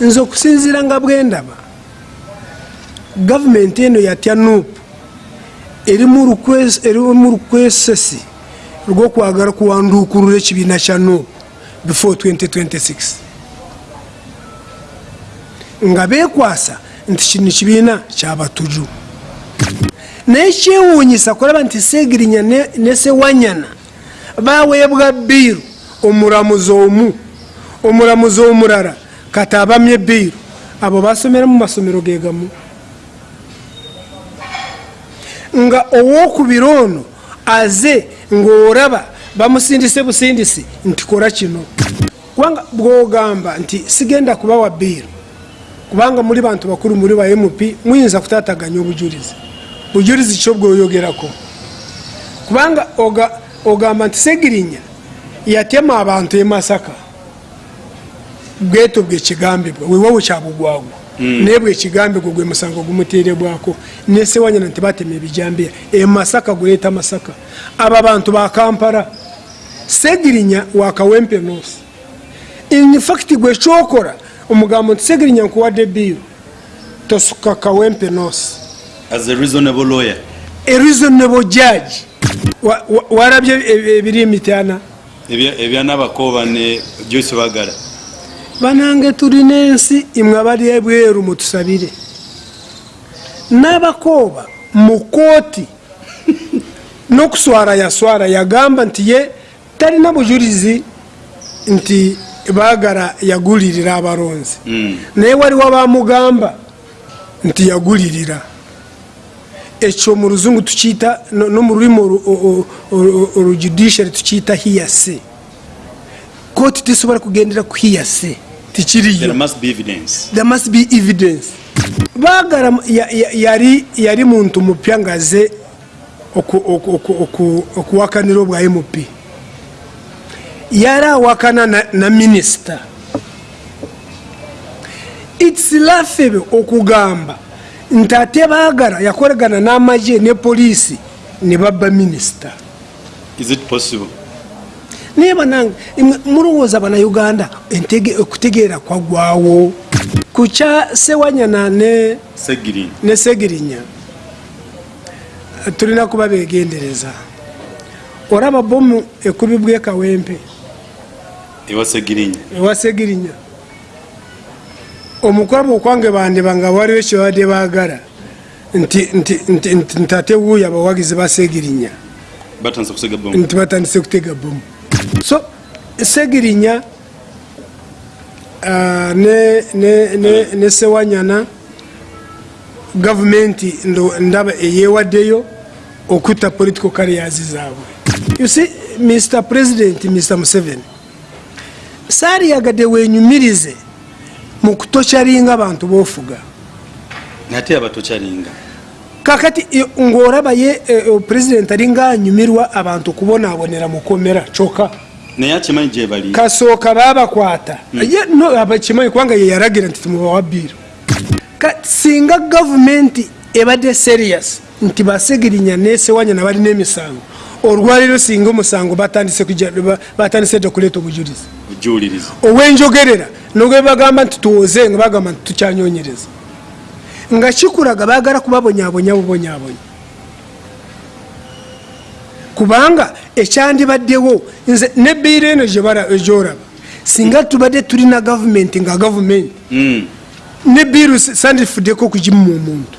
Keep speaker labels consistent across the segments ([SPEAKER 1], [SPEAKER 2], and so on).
[SPEAKER 1] nze okusinziira nga bwendaba gavumenti eno yatya nuupu. Erimu rukwesesi rw'okwagala kuwanduukurura ekibiina kya nuupu before 2026 nga beekwasa nti kino kibiina kyabatuju naye kyewuunyisa kulaba nti segirinya ne- sewanyana baweebwa biiru omulamuzi omu omulamuzi omulala kati abamye biiru abo basomera mu masomero ge gamu. Nga owokubiri ono aze ng'oraba bamusindise busindisi nti kola kino. Kubanga bwogamba nti sigenda kubawa biiru kubanga muli bantu bakulu muli ba mp muyinza kutataganya obujulizi. Bujulizi kyo bwoyogerako kubanga oga- ogamba nti segirinya yatema abantu e bweto bwekigambibwa wewawo kyabugwagwa naye bwekigambibwa gwe musango gumuteerebwako nesewanyana nti batema ebijambiya e masaka guleeta masaka. Abo abantu ba kampala segirinya wakawempe nosi infact gwe kyokola omugambo nti segirinya nkuwadde biiru tosuka kawempe nosi
[SPEAKER 2] as a reasonable lawyer.
[SPEAKER 1] A reasonable judge. Wa- wa- warabye e- ebiri emityana
[SPEAKER 2] ebya ebya nabakooba ne joyce bagala
[SPEAKER 1] banange turi nensi imwe abali ebweru mutusabire. N'abakooba mu kooti n'okuswara yaswara yagamba nti ye talina nabujurizi nti bagara yagulirira abalonzi. Naye waliwo abamugamba nti yagulirira. Ekyo mu ruzungu tukiyita no no mu rurimi orujudishari tukiyita hiyase kooti tisobora kugendera ku hiyase tikiriyo.
[SPEAKER 2] Must be evidence.
[SPEAKER 1] There must be evidence. Bagara yari ya- ya- yali yali muntu mupya ngaze oku- oku- oku- oku- okuwakanira obwa mp yara awakana na, na minisita its laughable okugamba nti ate baagala na n'amagye ne police ne babba minisita
[SPEAKER 2] is it possible
[SPEAKER 1] naye banange mulowooza bannayuganda okutegeera kwagwawo ku kya sewanyana ne,
[SPEAKER 2] segirin
[SPEAKER 1] ne segirinya tulina kuba begendereza olaba bomu ekubibwa ekawempe
[SPEAKER 2] ewa segirinya.
[SPEAKER 1] Omukwabo okwange bandeba nga waliwo ekyobadde baagala. Nti, nti, nti, nti, nti ate wuuyo abawagizi ba segirinya.
[SPEAKER 2] Batandise kusega bomu
[SPEAKER 1] nti batandise kutega bomu so segirinya ah, ne, sewanyana gavumenti ndaba eyewaddeyo okutta political carriers zaabwe. You see mr president mr museveni saaliyagadde wenyumirize mu kutokyalinga abantu bofuga.
[SPEAKER 2] Nate abatokyalinga
[SPEAKER 1] kakati i- ng'olaba ye eh, eh, pulezidenti alinga anyumirwa abantu kubonaabonera mukomera kyokka.
[SPEAKER 2] Naye akimanyi gye bali?
[SPEAKER 1] Kasooka baabakwata. Ye no abakimanyi kubanga ye yalagira nti Ka- singa gavumenti ebadde serious nti basegirinya nesewanyana balina emisango olwaliro singa omusango batandise dda okuleeta obujulizi. Ow'enjogerera nogwe bagamba nti tuwoze nga bagamba nti tukyanyonyereza nga kikulaga baagala kubabonyabonya bubonyabonya kubanga ekyandibaddewo nze ne biiro eno egyoraba singa tubadde tulina gavumenti nga gavumenti
[SPEAKER 2] Mm.
[SPEAKER 1] ne biiro sandifuddeko okugimu omuntu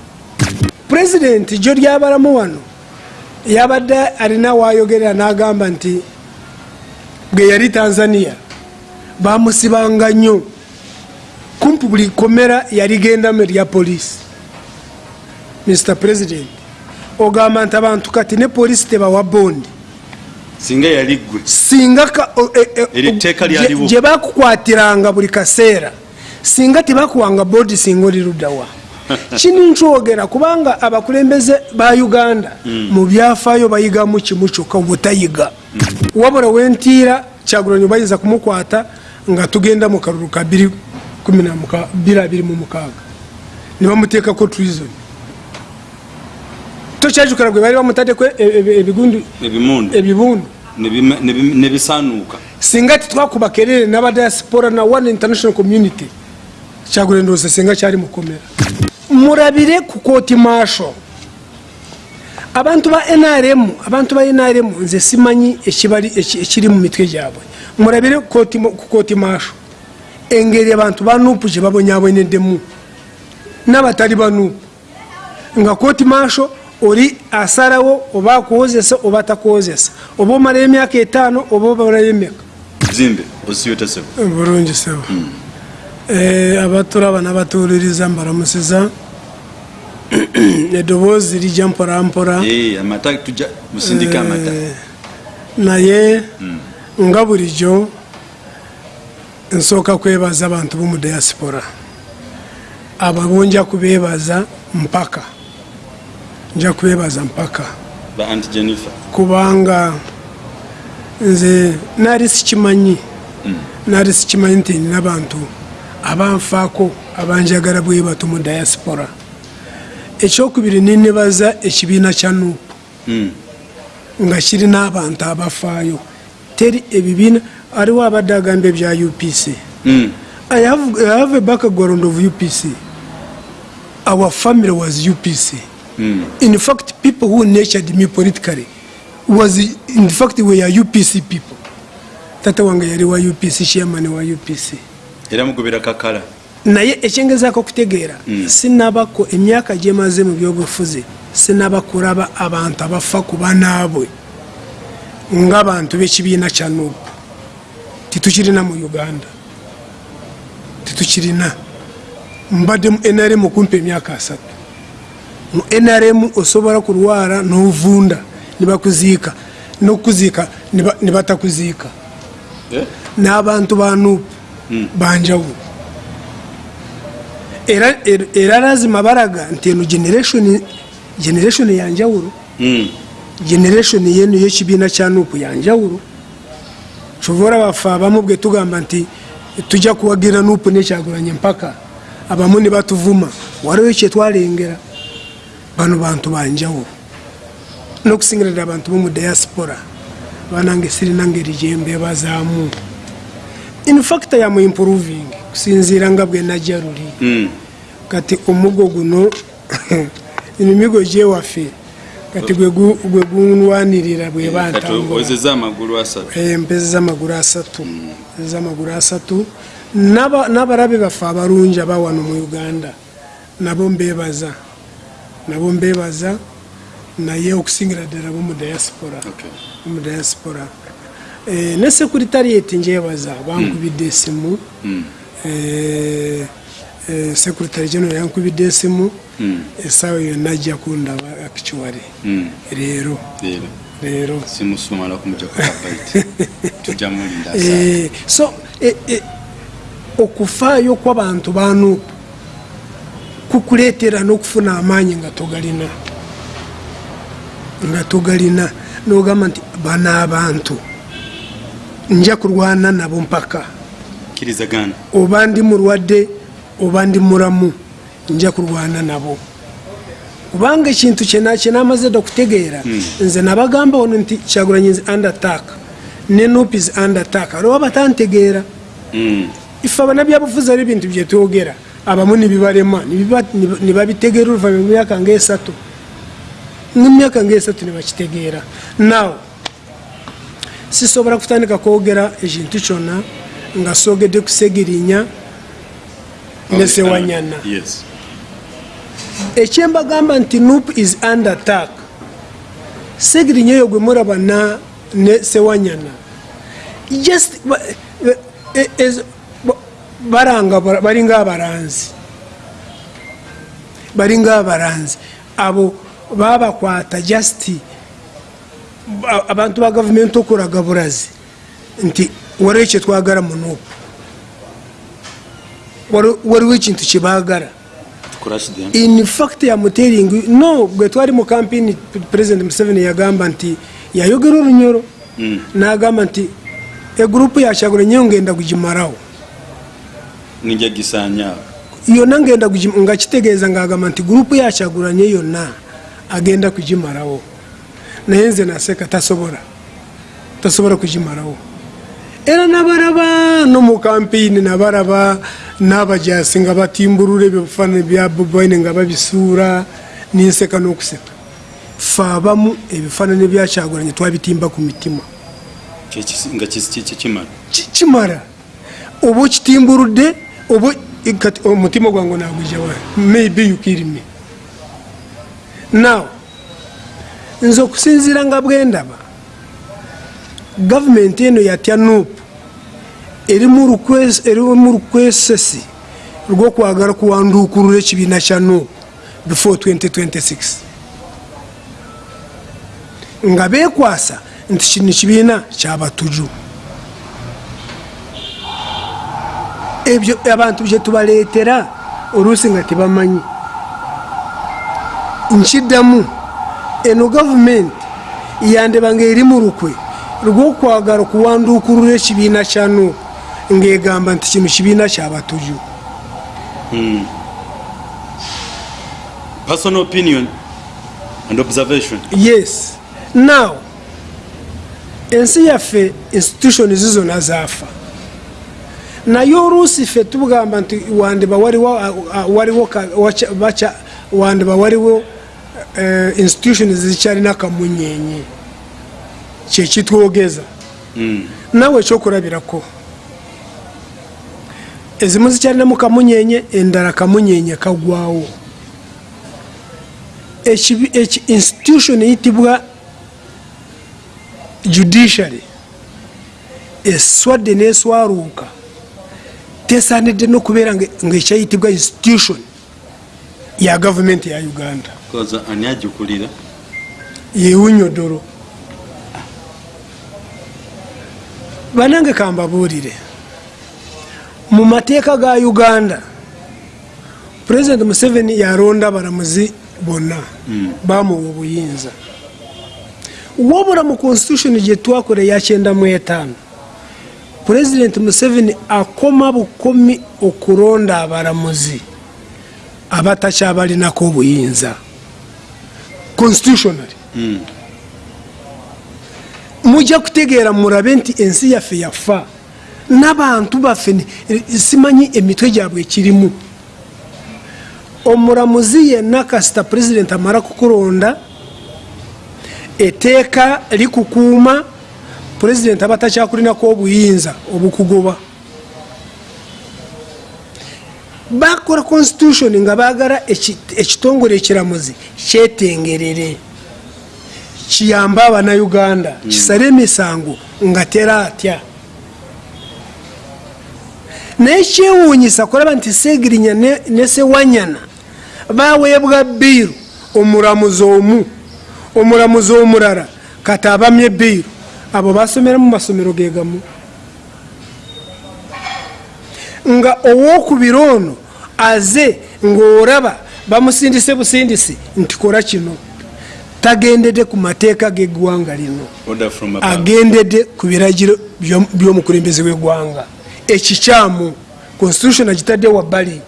[SPEAKER 1] pulezidenti gyo lyabalamu wano yabadde alina wayogerera n'agamba nti bwe yali tanzania bamusibanga nnyo kumpi buli komera yaligendamu erya poliisi. Mr president ogamba nti abantu kati ne poliisi tebawa bondi
[SPEAKER 2] singa yali ggwe.
[SPEAKER 1] Singa e- e- gye bakukwatiranga buli kaseera singa tebakuwanga bodi singa oli luddawa kini nkyogera kubanga abakulembeze ba uganda mu byafaayo bayigamu kimu kyokka obutayiga wabula wentiira kyagulanyi bayinza kumukwata nga tugenda mu kalulu ka 226 ne bamuteekako treason. Tokyajukira gwe bali bamutaddeko e- e- ebigundu
[SPEAKER 2] ebimundu
[SPEAKER 1] ebibundu.
[SPEAKER 2] Ne bima- ne bim- ne bisaanuuka
[SPEAKER 1] singa titwakuba kerere n'abadiaspora na one international community kyagula ndowooza singa kyali mukomera murabire ku kooti maasho abantu ba nrm abantu ba nrm nze simanyi ekibali- eki- ekiri mu mitwe gyabwe. Murabire ku kooti maasho engeri abantu ba nupu gye babonyabonedemu n'abatali ba nupu nga kooti maasho oli asalawo oba akuwozesa oba takuwozesa oba omalayo emyaka etaano oba obalayo emyaka.
[SPEAKER 2] Osiyotesebo
[SPEAKER 1] bulungi sebo. Eh, abatulaba n'abatuwuliriza mbalamusiza eddoboozi lijja
[SPEAKER 2] musindika amata
[SPEAKER 1] Eh, naye nga bulijjo nsooka kwebaza abantu bomu diaspora. Abo nja kubeebaza mpaka. Nja kubeebaza mpaka.
[SPEAKER 2] Ba anti jennifer.
[SPEAKER 1] Kubanga nze naali sikimanyi. Naali sikimanyi nti nina abantu abanfaako abanjagala bwe bato mu diaspora. Ekyokubiri ninebaza ekibiina kya nuupu.
[SPEAKER 2] Mm.
[SPEAKER 1] nga kirina abantu abafaayo. Teri ebibiina aliwo abadde agamba ebya upc
[SPEAKER 2] Mm.
[SPEAKER 1] I have, I have a background of upc our family was upc
[SPEAKER 2] Mm.
[SPEAKER 1] in fact people who nurtured me politically was in fact were upc people. Tata wange yali wa upc chairman wa upc
[SPEAKER 2] era mugobera kakala.
[SPEAKER 1] Naye ekyengezaako okutegeera sinabako emyaka gyemaze mu byobufuzi sinaba kulaba abantu abafa ku banaabwe ng'abantu b'ekibiina kya nuupu titukirina mu uganda. Titukirina mbadde mu nrm kumpa emyaka asatu. Mu nrm osobola kulwala n'ovunda nibakuziika n'okuziika niba- nibatakuziika
[SPEAKER 2] Eh?
[SPEAKER 1] n'abantu ba nuupu banjawulo era, era, lazima baraga nti eno generation generation yanjawulo
[SPEAKER 2] Mm.
[SPEAKER 1] generation yenu y'ekibiina kya nuupu yanjawulo kyova baffe abamu bwe tugamba nti tujja kuwagira nuupu nekyagulanye mpaka. Abamu ne batuvuma waliwo kyetwalengera bano bantu banjawulo n'okusingira ddala abantu bomu diaspora banange sirina ngeri gyembebazaamu infact yamu improving kusinziira nga bwe najja luli.
[SPEAKER 2] Mm.
[SPEAKER 1] kati omugo guno emimigo gyewaffe kati gwe gu- gwe gunwanirira bwe
[SPEAKER 2] kati
[SPEAKER 1] bantambula.
[SPEAKER 2] owezeza amagulu asatu.
[SPEAKER 1] Asatu. Empezi z'amagulu asatu. N'aba- n'abalabe baffe abalungi abawano mu uganda. Nabo mbebaza nabo mbebaza naye okusingira ddala bomu diaspora.
[SPEAKER 2] Okay.
[SPEAKER 1] mu diaspora. Eh, ne sekuritarieti njebaza bankubidde esimu Eh, eh, sekuritary general yankubidde esimu
[SPEAKER 2] Mm.
[SPEAKER 1] esaawa yonna ajja kundaba actually.
[SPEAKER 2] Mm.
[SPEAKER 1] leero.
[SPEAKER 2] Leero.
[SPEAKER 1] Leero.
[SPEAKER 2] Simusumala kumujja kukabaiti tujja mulinda saa
[SPEAKER 1] Eh, so eh, eh, okufaayo kw'abantu banuupu kukuleetera n'okufuna amaanyi nga togalina. Nga togalina. N'ogamba nti bano abantu nja kulwana nabo mpaka.
[SPEAKER 2] Kirizagana
[SPEAKER 1] oba ndi mulwadde oba ndi mulamu nja kulwana nabo. Kubanga ekintu kyenamaze dda okutegeera nze nabagamba ono nti kyagulanyi nze undertak ne nopis undertak aliwo batantegeera.
[SPEAKER 2] Mm.
[SPEAKER 1] ife abanabyabufuzi ali ebintu byetwogera abamu nibibalema nibiba- niba- nibabitegeera oluvanyuma emyaka ngaesatu nemyaka ngaesatu nibakitegeera naw sisobola kutandika kwogera ekintu kyonna nga sogedde kusegirinya nesewanyana
[SPEAKER 2] yes
[SPEAKER 1] ekyembagamba nti nup is under attack. Segirinya eyo gwe muraba ne sewanyana. Just e- ez- ba- baranga bara- balinga abaranzi. Balinga abaranzi. Abo babakwata just ba- abantu ba gavumenti okulaga bulazi. Nti waliwo kyetwagala mu nupu waliwo ekintu
[SPEAKER 2] them
[SPEAKER 1] in fact yamuteringi no bwe twali mu kampini president museveni yagamba nti yayogera olunyoro.
[SPEAKER 2] Mm.
[SPEAKER 1] nagamba nti egurupu yakyagulanyeyo ngenda kugimarawo
[SPEAKER 2] nijja gisanyaawo
[SPEAKER 1] yonna ngenda kugi- nga kitegeeza ngaagamba nti gurupu yakyagulanye yonna agenda kugimarawo naye nze naseka tasobola. Tasobola kugimarawo era nabaraba no mu kampeyini nabaraba n'abajasi nga batimburura ebifaananyi bya bobaine nga babisuura ninseka n'okuseka. Fe abamu ebifaananyi byakyagulanye twabitimba ku mitima.
[SPEAKER 2] Kimala?
[SPEAKER 1] Oba okitimburudde oba kati omutima gwange nagwijawa maybe you kill me. Now nze okusinziira nga bwendaba gavumenti eno yatya nupu eri mu rukwes- eri mu rukwesesi rw'okwagala kuwanduukulula ekibiina kya nupu before 2026 nga beekwasa nti kino kibiina kyabatuju ebyo abantu bye tubaleetera oluusi nga tebamanyi. Nkiddamu eno gavumenti yandeba nga eri mu lukwe rw'okwagala okuwanduukulula ekibiina kya nuupu ng'egamba nti kino kibiina kyabatuju
[SPEAKER 2] personal opinion and observation.
[SPEAKER 1] Yes. Now ensi yaffe institution zizona zaafa. Naye oluusi ffe tugamba nti wandiba waliwo wandiba waliwo eh, institution zikyalina kamunyenye kyekitwogeza nawe ekyokulabirako ezimu zikyalinamu kamunyenye endala kamunyenye kagwawo. Eki- institution eyitibwa judiciary eswadde neswaruuka tesanidde nokubeera nga- ngaekyayitibwa institution ya gavumenti ya uganda.
[SPEAKER 2] Ani
[SPEAKER 1] banange kambabuulire. Mu mateeka ga uganda pulezidenti museveni yalonda abalamuzi bonna bamuwa obuyinza. Wabula mu constitution gye twakola yakyenda mu etaano pulezidenti museveni akoma bukomi okulonda abalamuzi abatakyabalinako obuyinza. Constitutionally mujja kutegeera mulabe nti ensi yaffe yafa. N'abantu baffe simanyi emitwe gyabwe ekirimu. Omulamuzi yenna kasita pulezidenti amala kukulonda eteeka likukuuma pulezidenti aba takyakulinako obuyinza obukugoba. Bakola constitution nga bagala eki- ekitongole ekiramuzi kyetengerere kiyambe abanauganda kisale emisango nga teratya naye kyewuunyisa kulaba nti segirinya ne- sewanyana baweebwa biiru omulamuzi omu omulamuzi omulala kati abamye biiru abo basomera mu masomero ge gamu. Nga owokubiri ono aze ng'oraba bamusindise busindisi nti kola kino tagendedde ku mateeka g'eggwanga lino. Agendedde ku biragiro by'om- by'omukulembeze w'eggwanga. Ekikyamu constitution agitadde wabbali.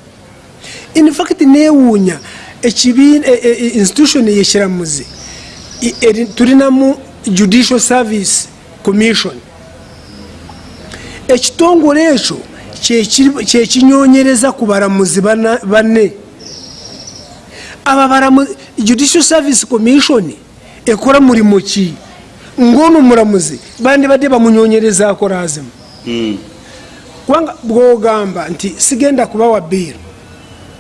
[SPEAKER 1] Infact neewuunya e- e- e- institution yekiramuzi tulinamu judicial service commission. Ekitongole ekyo kyekinyonyereza ku balamuzi bana- banne aba judicial service commission ekola mulimu ki? Ng'ono mulamuzi bandibadde bamunyonyerezaako lazimu
[SPEAKER 2] Mm.
[SPEAKER 1] kubanga bwogamba nti sigenda kubawa biiru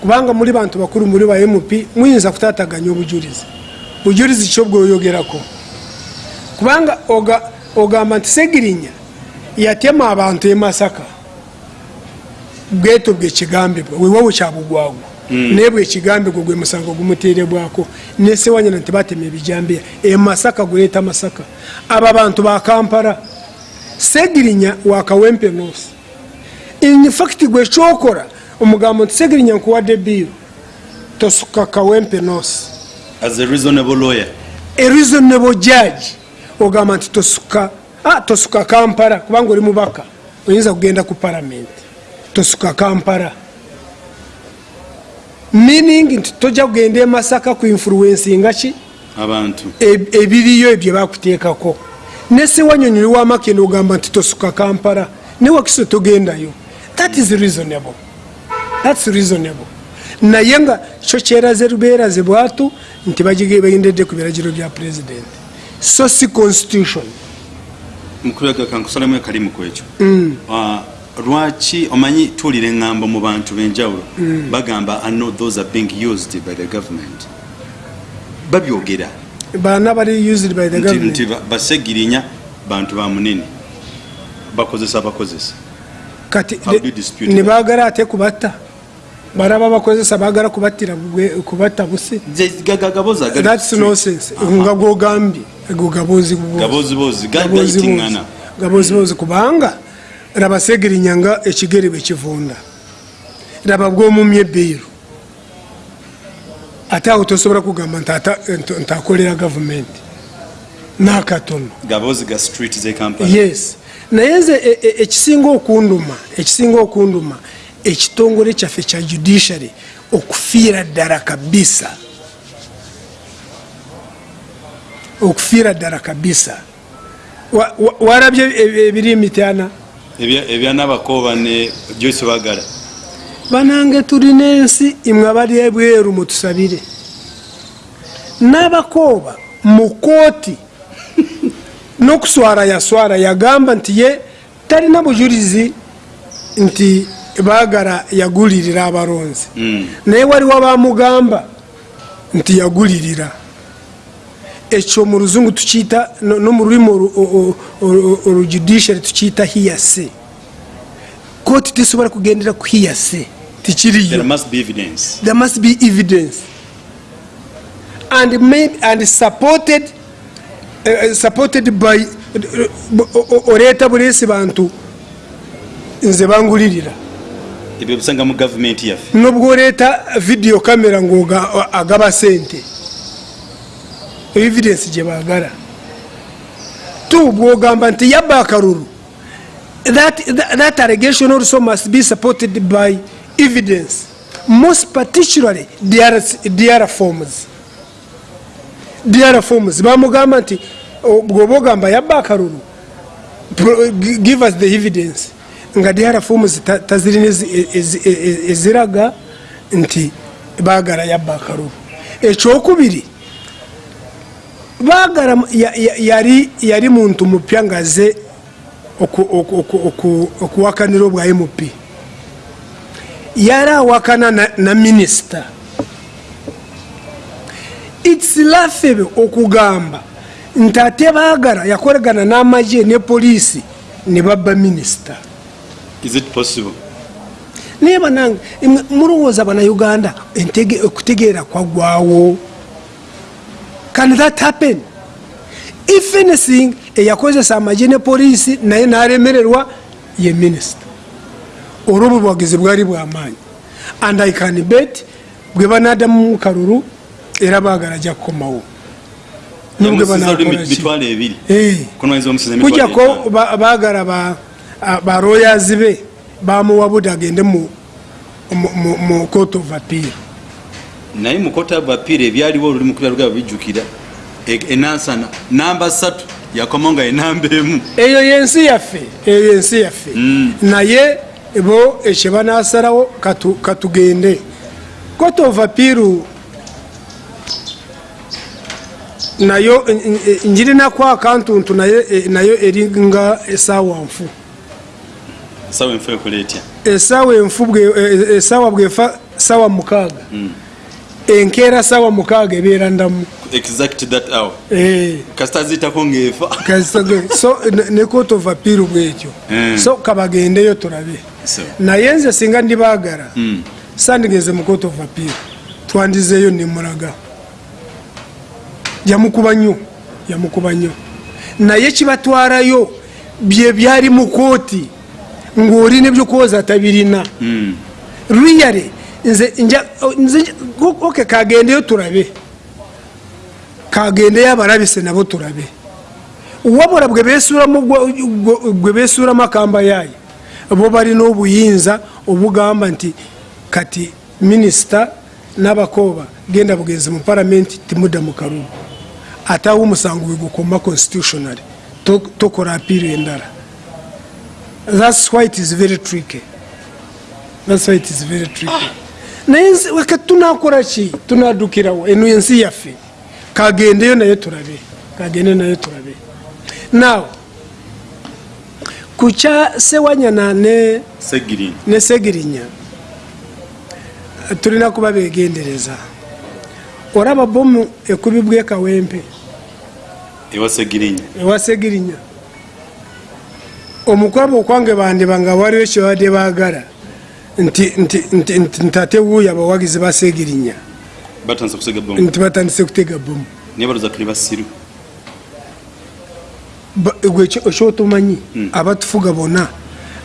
[SPEAKER 1] kubanga muli bantu bakulu muli ba mp muyinza kutataganya obujulizi. Bujulizi kyo bweoyogerako kubanga oga- ogamba nti segirinya yatema abantu e masaka. Bweto bwekigambibwa wewawe kyabugwagwa naye bwekigambibwa gwe musango gumuteerebwako nesewanyana nti batema ebijambiya e masaka guleeta masaka. Abo abantu ba kampala segirinya wakawempe nosi infact gwe kyokola omugambo nti segirinya nkuwadde biiru tosuka kawempe nosi
[SPEAKER 2] as a reasonable lawyer.
[SPEAKER 1] A reasonable judge ogamba nti tosuka ah, tosuka kampala kubanga oli mubaka oyinza kugenda ku palamenti tosuka kampala meaning nti tojja kugenda emasaka ku influencinga ki?
[SPEAKER 2] Abantu.
[SPEAKER 1] Eb- ebiriyo ebyo bakuteekako. Nesiwanyonyi wamakendo ogamba nti tosuka kampala. Newakiso togendayo. That is reasonable. Thats reasonable. Naye nga kyo kyeraze lubeeraze bwatu nti bagendedde ku biragiro bya president. So si constitution.
[SPEAKER 2] Mukulaga kankusalemu akalimu ku ekyo
[SPEAKER 1] Mm.
[SPEAKER 2] Ah, lwaki omanyi tuwulira eŋŋambo mu bantu b'enjawulo?
[SPEAKER 1] Mm.
[SPEAKER 2] bagamba know those are being used by the government. Babyogera.
[SPEAKER 1] Baana bali used by the government.
[SPEAKER 2] nti ba- basegirinya bantu ba munene. Bakozesa abakozesa
[SPEAKER 1] kati
[SPEAKER 2] that?
[SPEAKER 1] nebagala ate kubatta? Baraba bakozesa bugwe- kubatta busi. Thats nonsense. Nga gwogambye ego gabozi bubwozi.
[SPEAKER 2] gabozibozi
[SPEAKER 1] Gabozi
[SPEAKER 2] gaitiŋŋana
[SPEAKER 1] bozi. Raba segirinya nga ekigere bwe kivunda. Raba bwomumya ebbiiru ate awo tosobola kugamba nti ata- nti- nti akolera gavumenti. Nakatono.
[SPEAKER 2] Gabozi ga street ze kampala.
[SPEAKER 1] Yes. Naye nze e- e- ekisinga okunduma ekisinga okunduma ekitongole kyaffe kya judiciary okufiira ddala kabisa. Okufiira ddala kabisa. Wa- wa- warabye e- ebiri mityana
[SPEAKER 2] Ebya- ebyanabakooba ne joyce bagala
[SPEAKER 1] banange tulina ensi imwe abali ebweru mutusabire. N'abakooba mu kooti n'okuswara yaswara yagamba nti ye talina bujulizi nti baagala yagulirira abalonzi.
[SPEAKER 2] Mm.
[SPEAKER 1] naye waliwo bamugamba nti yagulirira ekyo mu luzungu tukiyita no no mu lulimi olu- o- o- olujudiciary tukiyita hiyase kooti tesobola kugendera ku hiyase
[SPEAKER 2] there
[SPEAKER 1] tikiriyo
[SPEAKER 2] must be evidence.
[SPEAKER 1] There must be evidence. And made and supported uh, supported by oleeta buleesi bantu nze bangulirira.
[SPEAKER 2] Ebyo bisanga mu gavumenti yaffe.
[SPEAKER 1] Nobwoleeta video kamera ngaagaba sente evidence gye baagala. Tu bwogamba nti yabba akalulu that, that, that allegation also must be supported by evidence. Most particularly dr, forms. Dr forms. Bamugamba nti o- bwoba ogamba yabba akalulu give us the evidence. Nga dr forms ta- tazirina ezi- ezi- ezi- eziraga nti baagala yabba akalulu. Ekyokubiri baagala mu- ya- ya- yali yali muntu mupya ngaze oku- oku- oku- oku- okuwakanira obwa mp yali awakana na, na minisita its laughable okugamba nti ate baagala yakolegana n'amagye ne poliisi ne babba minisita naye banange mulowooza bannayuganda entege- okutegeera kwaggwawo can that happen? If anything eyakozesa amagye ne poliisi naye n'alemererwa ye minisita olwo obwo bwagizi bwali bwamaanyi and i can bet bwe banadamu mukalulu era baagala ajja kukomawo kujjako
[SPEAKER 2] etaano.
[SPEAKER 1] ba- baagala baroyazi be bamuwa budi agende mu- mu- mu- mu court of appeal
[SPEAKER 2] naye mukota bapiira ebyaliwo oluli mukubya lugaba bijjukira E- enansana namba satu yakomo nga enamba emu.
[SPEAKER 1] Eyo yensi yaffe eyo yensi yaffe. Naye bo ekyo banasalawo katu- katugende. Of appeal nayo n- n- njirinaku akantuntu nayo eringa esaawa nfu. Esaawa enfu bwefa saawa mukaaga enkeera saawa mukaaga ebeera ndamu Eh,
[SPEAKER 2] kasita ziyitako ngaefa
[SPEAKER 1] so ne- ne court of appeal bwekyo.
[SPEAKER 2] Mm.
[SPEAKER 1] so kabagendeyo tulabe. Naye nze singa ndibaagala sandigeze mu of appeal. Twandizeeyo nemulaga yamukuba nnyo yamukuba nnyo. Naye kibatwarayo bye byali mu kooti ng'oli nebyokuwoza tabirina.
[SPEAKER 2] Mm,
[SPEAKER 1] riyale nze nja nze oke kagendeyo tulabe kagendeyo abalabise nabo tulabe wabula bwe besuulamu gwa- gwa- gwe besuulamu akamba yaayo bo balina obuyinza obugamba nti kati minisita n'abakooba genda bugenzi mu palamenti timudda mu kalulu ate awo omusango bwe gukoma constitutionally to- tokora apiiro endara thats why it is very tricky. Thats why it is very tricky naye weka tunakora ki tunadukirawo eno ensi yaffe. Kagendeyo naye turabe. Kagende naye turabe. Now kukya sewanyana ne segirinya. Tulina kuba begendereza. Oraba bomu ekubibwa ekawempe
[SPEAKER 2] ewa segirini
[SPEAKER 1] ewa segirinya. Omukwabo okwange bandiba nga waliwo ekyobadde baagala nti nti- nti- nti- nti ate wuuyo abawagizi ba segirinya
[SPEAKER 2] batandise kusega bomu
[SPEAKER 1] nti batandise kutega bomu ekyotomanyi abatufuga bonna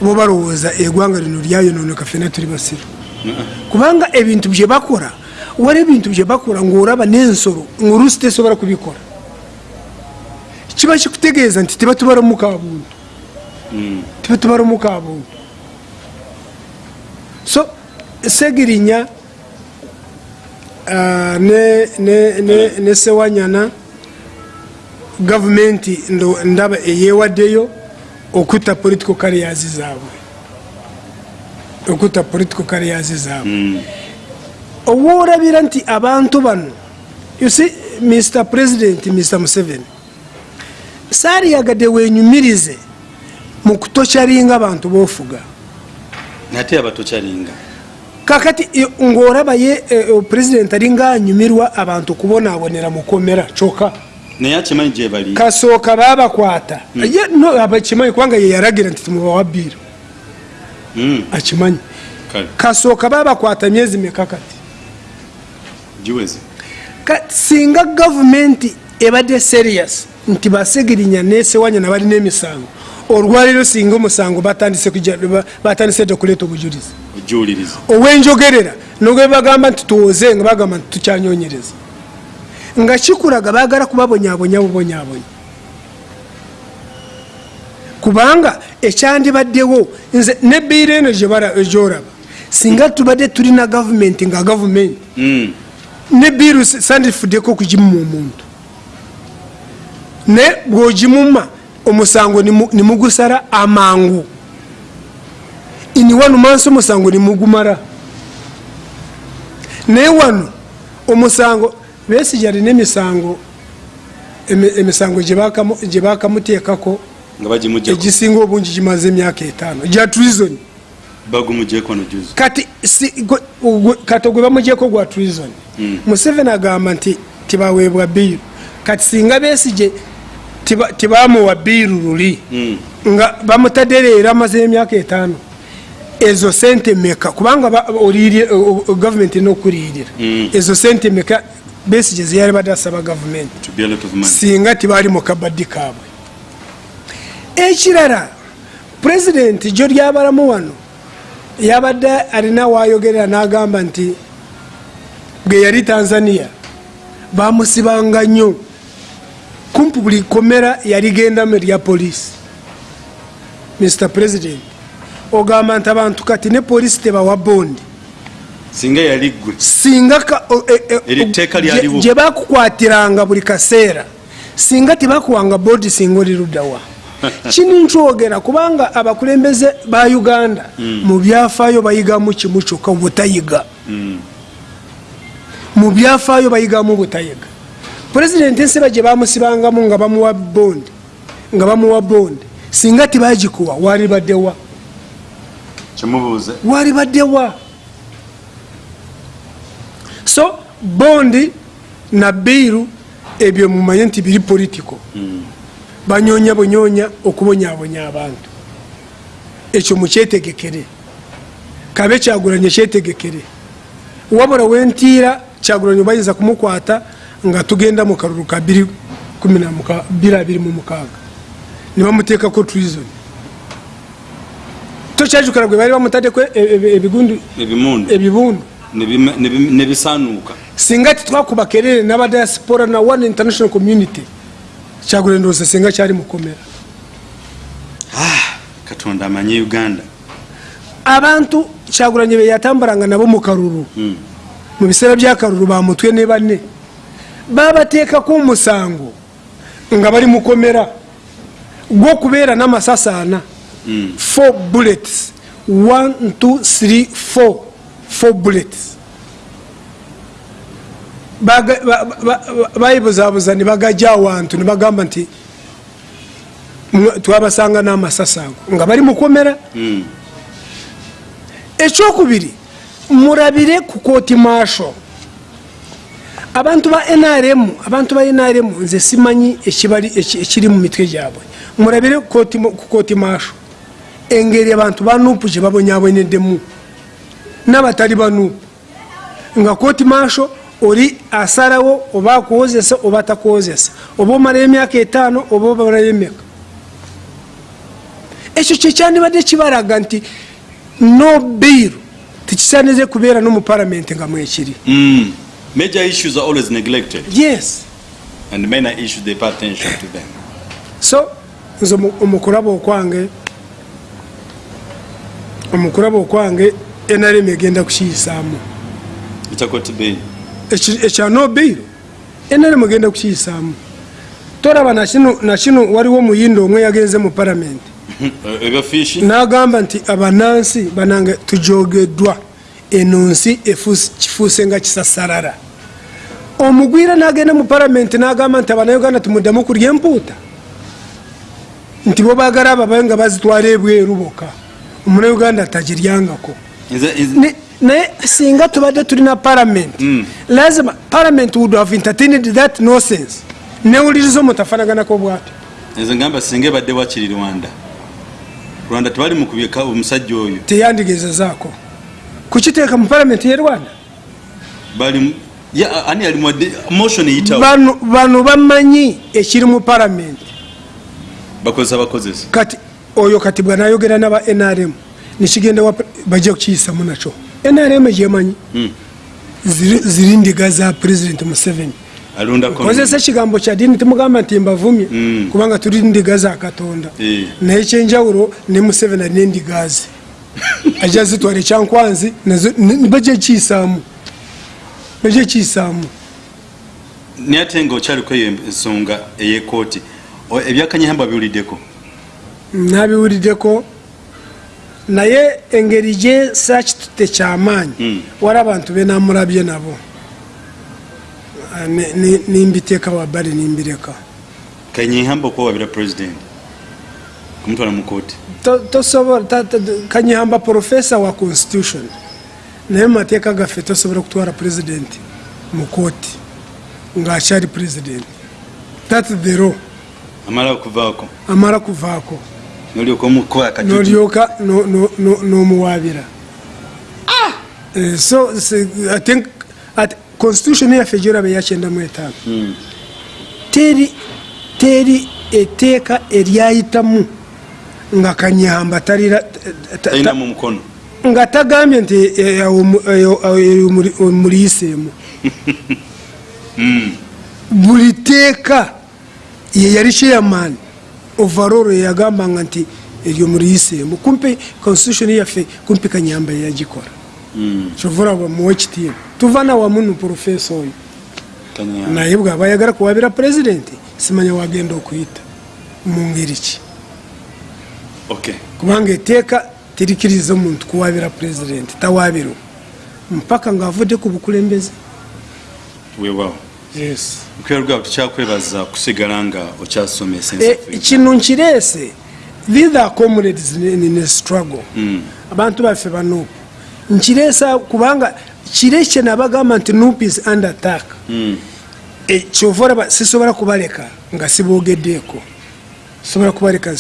[SPEAKER 1] bo balowooza eggwanga lino lyayononeka fena tuli basiru kubanga ebintu bye bakora wali ebintu bye bakora ngaoraba n'ensolo ngaoluusi tesobola kubikora kiba kikutegeeza nti tebatubalamuka buntu tebatubalamuka buntu so segirinya ah, ne- ne- ne- ne sewanyana gavumenti ndaba eyewaddeyo okutta political carriers zaabwe. Okutta political carriers zaabwe. Owoolabira nti abantu bano you see mr president mr museveni saaliyagadde wenyumirize mu kutokyalinga abantu bofuga
[SPEAKER 2] nate abatokyalinga
[SPEAKER 1] kakati ng'olaba ye eh, president alinga anyumirwa abantu kubonaabonera mukomera kyokka.
[SPEAKER 2] Naye akimanyi gye bali?
[SPEAKER 1] Kasooka baabakwata. Ye no abakimanyi kubanga ye yalagira nti timubawa biiro
[SPEAKER 2] Mm,
[SPEAKER 1] akimanyi. Kasooka baabakwata myezi meka kati.
[SPEAKER 2] Giweze
[SPEAKER 1] singa gavumenti ebadde serious nti basegirinya nesewanya nabalina emisango olwaliro singa omusango batandise dde okuleeta obujulizi. Ow'enjogerera nogwe bagamba nti tuwoze nga bagamba nti tukyanyonyereza. Nga kikulaga bagala kubabonyabonya bubonyabonya kubanga ekyandibaddewo nze nebbiiro eno gyolaba. Singa tubadde tulina gavumenti nga gavumenti
[SPEAKER 2] Mm,
[SPEAKER 1] nebbiiru sandifuddeko okugimumu omuntu. Naye bwogimuma omusango nimu- nimugusala amangu. Ini wano mansi omusango nimugumala naye wano omusango besigi alina emisango emi- emisango gye bakamu- gye bakamuteekako egisinga obungi gimaze emyaka etaano. Gya treason. Kati kati gwe bamugyeko gwa treason. Museveni agamba nti tibaweebwa biiru kati singa besige tiba- tibamuwa biiru luli.
[SPEAKER 2] Mm,
[SPEAKER 1] nga bamutadde leero amaze emyaka etaano. Ezo sente meka kubanga gavumenti erina okuliyirira
[SPEAKER 2] Mm.
[SPEAKER 1] ezo sente meka besige zeyali badde asaba gavumenti singa tibaali mu kabaddi kaabwe. Ekirala pulezidenti gyo lyabalamu wano yabadde alina wayogerera n'agamba nti bwe yali tanzania bamusibanga nnyo kumpi buli komera yaligendamu erya poliisi. Mr president ogamba nti abantu kati ne poliisi tebawa bondi.
[SPEAKER 2] Singa yali ggwe
[SPEAKER 1] singa e- e- gye- bakukwatiranga buli kaseera singa tebakuwanga boodi singa oli luddawa kini nkyogera kubanga abakulembeze ba uganda mu byafaayo bayigamu kimu kyokka butayiga mu byafaayo bayigamu butayiga pulezidenti enseba gye bamusibangamu nga bamuwa bondi nga bamuwa bondi singa tibagikuwa wali baddewa
[SPEAKER 2] kyemubuuze
[SPEAKER 1] wali baddewa so bondi na biiru ebyo mumanye nti biri politico banyonya bunyonya okubonyabonya abantu. Ekyo mukyetegekere. Kabe kyagulanye kyetegekere. Wabula wentiira kyagulanye bayinza kumukwata nga tugenda mu kalulu ka 226 nibamuteekako treason. Tokyajukira gwe bali bamutaddeko e- e- ebigundu ebibundu.
[SPEAKER 2] Nebisaanuuka
[SPEAKER 1] singa titwakuba kerere n'abadiaspora na one international community kyagula ndowooza singa kyali mukomera
[SPEAKER 2] Ah, katonda amanye uganda.
[SPEAKER 1] Abantu kyagulanye beyatambulanga nabo mu kalulu.
[SPEAKER 2] Mm.
[SPEAKER 1] mu biseera byakalulu bamutwe ne banne babateekako omusango nga bali mukomera gwokubeera
[SPEAKER 2] Mm.
[SPEAKER 1] bullets. Two three four. Four bullets. Baga- ba- ba- ba- bayibuzabuza ne bagajja awantu ne bagamba nti twabasanga n'amasasi ago nga bali mukomera
[SPEAKER 2] Mm.
[SPEAKER 1] ekyokubiri murabire ku kooti maasho abantu ba nrm abantu ba nrm nze simanyi ekiri mu mitwe gyabwe. Murabire ku kooti maasho. Engeri abantu ba nupu gye babonyabonyeddemu n'abatali ba nupu nga kooti maasho oli asalawo oba akuwozesa oba atakuwozesa oba omalayo emyaka etaano oba omalayo emyaka. Ekyo kyekyandibadde kibalaga nti no biiru tekisaanize kubeera no mu palamenti nga mwekiri
[SPEAKER 2] Mm. Major issues are always neglected,
[SPEAKER 1] yes.
[SPEAKER 2] And minor issues they pay attention to them.
[SPEAKER 1] so nze omu- omukulaba okwange omukulaba okwange nrm egenda kukiyisaamu ekya no biiru nrm egenda kukiyisaamu toraba nakino waliwo omuyinda omwe yagenze mu palamenti n'agamba nti abanansi banange tujogeddwa. Eno nsi kifuuse nga kisasarara omugwira n'agenda mu palamenti n'agamba nti abanayuganda tumuddamu kulya empuuta. Nti bo baagala ababaye nga bazitwala ebweru bokka. Omunauganda tagiryangako. Naye singa tubadde tulina palamenti
[SPEAKER 2] Mm.
[SPEAKER 1] lazima palamenti would have entertained that nonsense. Newuliriza omutafanaganako bwatyo.
[SPEAKER 2] Nze ngamba singa ebadde wakiri rwanda? Rwanda tebali mukubyeka omusajja oyo.
[SPEAKER 1] Teyandigezezaako kukiteeka mu palamenti ye rwanda?
[SPEAKER 2] Bali
[SPEAKER 1] bano bamanyi ekiri mu palamenti kati oyo kati bwanayogera naba nrm nekigenda bajja kukiyisamu nakyo. Nrm gyemanyi.
[SPEAKER 2] Mm.
[SPEAKER 1] ziri ndiga za president museveni. Kozesa ekigambo kya dini timugamba nti mbavumye
[SPEAKER 2] Mm.
[SPEAKER 1] kubanga tuli ndiga za katonda.
[SPEAKER 2] Eh.
[SPEAKER 1] naye ekyenjawulo ne museveni alina endiga ze. Ajja zitwala ekyankwanzi bajja kiyisaamu bajja kiyisaamu
[SPEAKER 2] naye ate nga okyaliko eyo ensonga eyekooti ebyakanyihamba biwuliddeko?
[SPEAKER 1] Nabiwuliddeko. Naye engeri gye sakitute kyamaanyi
[SPEAKER 2] Mm.
[SPEAKER 1] wali abantu benamulabye nabo. Ah, nimbiteeka wabbali nimbireka.
[SPEAKER 2] Kanyihamba okwewabira president? Kumutwala mu kooti
[SPEAKER 1] To- tosobola kanyihamba profesa wa constitution naye mumateeka gaffe tosobola kutwala president mu kooti ngaakyali president. That the law.
[SPEAKER 2] Amala okuvaako.
[SPEAKER 1] Amala kuvaako.
[SPEAKER 2] Nolyoka omukola akajuju
[SPEAKER 1] nolyoka no- no- no- n'omuwaabira. Eh, so I think at constitution yaffe gyolaba eyakyenda mu etaano.
[SPEAKER 2] Mm.
[SPEAKER 1] teri teri eteeka eryayitamu nga kanyamba talira ta- ta-
[SPEAKER 2] talinamu omukono
[SPEAKER 1] nga tagambye nti eh, muliyiseemu buli teeka ye yali chairman overall yeyagambanga nti eryo muliyiseemu kumpi constitution yaffe kumpi kanyamba yeyagikola
[SPEAKER 2] Mm.
[SPEAKER 1] kyovula bamuwa ekitiibwa tuva nawamu nu profesa oyo. Naye bwaba ayagala kuwabira pulezidenti simanya wagenda okuyita mu ngeri ki. Kubanga eteeka terikiriza omuntu kuwabira pulezidenti tawabirwa mpaka ngaavudde ku bukulembeze.
[SPEAKER 2] Weewaawo mukwera gwawe tukyakwebaza kusigala nga okyasoma
[SPEAKER 1] Eh, kino nkireese. These are comrades in a struggle. Abantu baffe banupu nkireesa kubanga kirekye nabagamba nti nup is under attack. Eh, kyova olaba sisobola kubaleka nga siboogeddeeko sisobola kubaleka Eh,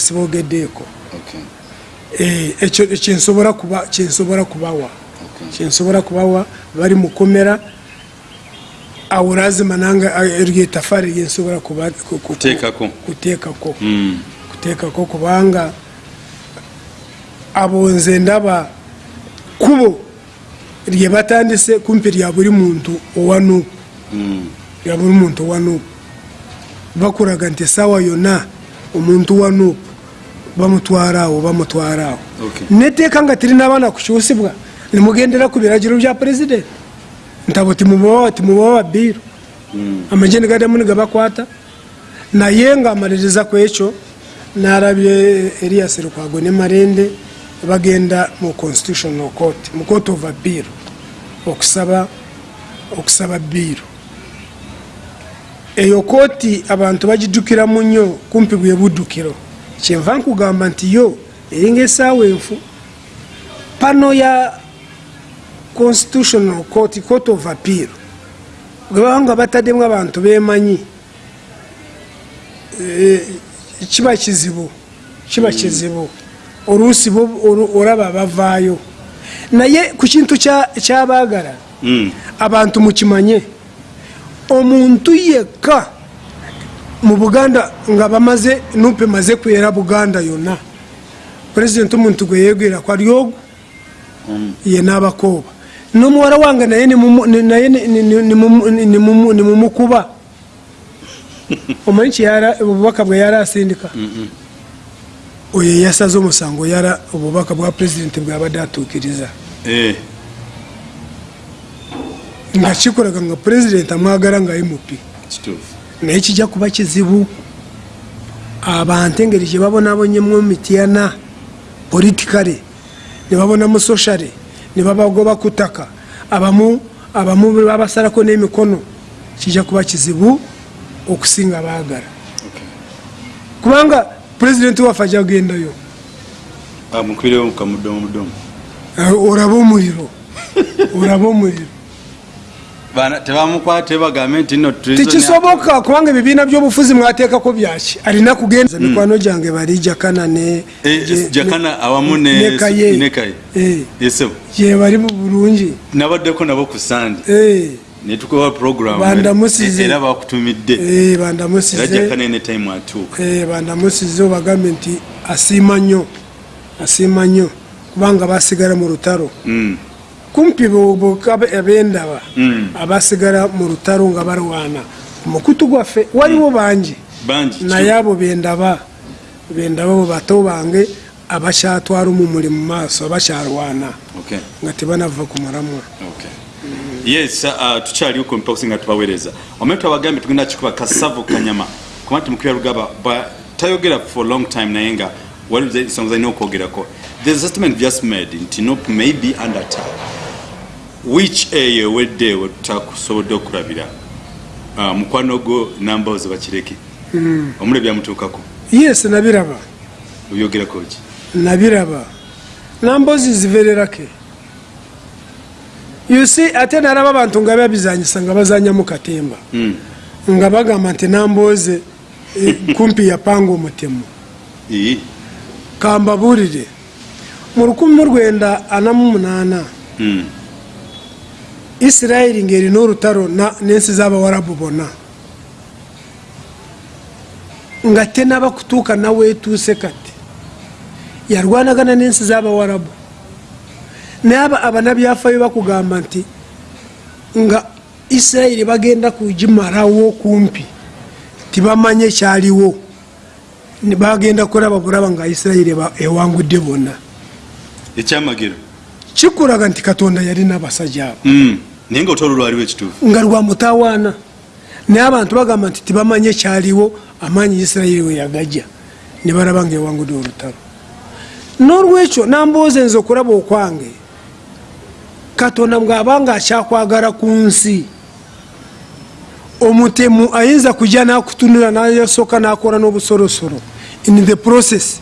[SPEAKER 1] ekyo kyensobola kuba- kyensobola kubawa. Kyensobola kubawa bali mukomera awo lazima nanga eryo etafaari ku-
[SPEAKER 2] Kuteekako.
[SPEAKER 1] kuteekako. Kuteekako kubanga abo nze ndaba kubo lye batandise kumpi lya buli muntu owa nuupu lya buli muntu owa nuupu bakuraga nti esaawa yonna omuntu wa nuupu bamutwara awo bamutwara awo
[SPEAKER 2] Okay.
[SPEAKER 1] neteeka nga tirinabaana kukyusibwa nimugendera ku biragiro bya purezidenti ntabo timubawa timubawa biiru amagye nigaddamu nigabakwata naye ngaamaliriza ku ekyo narabye elias rukwago ne marende bagenda mu constitutional court mu court of appeal okusaba okusaba biiro eyo kooti abantu bagijjukiramu nnyo kumpi bwe buddukiro kyenva nkugamba nti yo eringa esaawa enfu. Pano ya constitutional court court of appeal bwe baba nga bataddemu abantu bemanyi eh, kiba kizibu kiba kizibu. Oluusi olaba bavaayo naye ku kintu kya- kyabaagala
[SPEAKER 2] Mm.
[SPEAKER 1] abantu mukimanye. Omuntu yekka mu buganda nga bamaze nupe emaze kwera buganda yonna. Pulezidenti omuntu gwe yegwera kwali ogwo ye n'abakooba. N'omuwala wange naye naye ni- ni- ni- nimumu- ni- nimumu- nimumukuba omanyi obubaka bwe yari asindika? Oyo yasaze omusango yara obubaka bwa pulezidenti bwabadde atuukiriza.
[SPEAKER 2] Eh,
[SPEAKER 1] nga kikoraga nga pulezidenti amwagala nga mp
[SPEAKER 2] kituufu
[SPEAKER 1] naye kijja kuba kizibu. Abantu engeri gye babonabonyemu mityana politikale ne babonamu soshale ne babagoba ku ttaka. Abamu abamu babasalako n'emikono kijja kuba kizibu okusinga baagala. Kubanga pulezidenti waffe ajja kugendayo.
[SPEAKER 2] Ah,
[SPEAKER 1] Eh, olaba omuliro. Olaba omuliro
[SPEAKER 2] tebamukwate bagambe nti no
[SPEAKER 1] tekisoboka kubanga ebibiina byobufuzi mwateekako byaki? Alina kugenda mikwano gyange bali jakana ne
[SPEAKER 2] Eh,
[SPEAKER 1] je-
[SPEAKER 2] jakana awamu ne-
[SPEAKER 1] ne Kaye.
[SPEAKER 2] ne Kaye.
[SPEAKER 1] Eh, mu bulungi?
[SPEAKER 2] Nabaddeko nabo ku sande.
[SPEAKER 1] Eh,
[SPEAKER 2] netukoba program
[SPEAKER 1] Bandamusize.
[SPEAKER 2] era bakutumidde.
[SPEAKER 1] Eh,
[SPEAKER 2] era
[SPEAKER 1] bandamusize
[SPEAKER 2] jakana ene time atuuka.
[SPEAKER 1] Eh, bandamusize obagambe nti asiima nnyo. Asiima nnyo. Kubanga basigala mu lutalo.
[SPEAKER 2] Mm,
[SPEAKER 1] kumpi bo- bo- abe- abendaba
[SPEAKER 2] Mm.
[SPEAKER 1] abasigala mu lutalo nga balwana. Ku mukutu gwaffe waliwo bangi.
[SPEAKER 2] Bangi
[SPEAKER 1] naye abo bendaba bendaba bo bato bange abakyatwala omumuli mu maaso abakyalwana
[SPEAKER 2] Okay,
[SPEAKER 1] nga tebanava ku mulamwa.
[SPEAKER 2] Okay. yes uh, tukyaliwo ku mposi nga tubaweereza. Omanye twabagambye tugenda kikuba kasavu kanyama. Kuba nti mukubya lugaba ba- tayogera for long time naye nga waliwo ensonga zalina okwogerako there's a statement just made nti nop may be under attack. Which eyo ewedde wetakusobodde okulabira uh, mukwano gwo namboozi bakireke omule byamutuukako
[SPEAKER 1] yes nabiraba.
[SPEAKER 2] Oyogerako ki
[SPEAKER 1] nabiraba. Nambozi zivererake. Yusi ate naraba abantu nga babizanyisa nga bazanyamu katemba.
[SPEAKER 2] Mm.
[SPEAKER 1] nga bagamba nti namboze eh, kumpi yapanga omutemu kambaburire. Mu rukumi
[SPEAKER 2] rwenda ana umunana hmm.
[SPEAKER 1] isirayiri ngeri n'urutaro n'insi zaba warabubona ngate n'abakutuka nawe tuse kate yarwanaga na n'insi zaba warabu. Naba abanabyafayo bakugamba nti nga isirayiri bagenda kujimarawo kumpi. Tibamanye cyariwo bagenda kulaba bulaba nga isirayiri ewangudde bonna.
[SPEAKER 2] Ekyamagero
[SPEAKER 1] kikulaga nti katonda yalina abasajja abo.
[SPEAKER 2] Mm. naye nga otwalo lwaliwo ekituufu.
[SPEAKER 1] Nga lwa mutawaana. Naye abantu bagamba nti tibamanye kyaliwo amaanyi isirayiri we yagajja. Ne balaba nga ewangudde olutalo. N'olwekyo nambooza enza okulaba okwange. Katonda bw'abanga akyakwagala ku nsi omutemu ayinza kujja n'akutunula nasooka n'akola n'obusolosolo in the process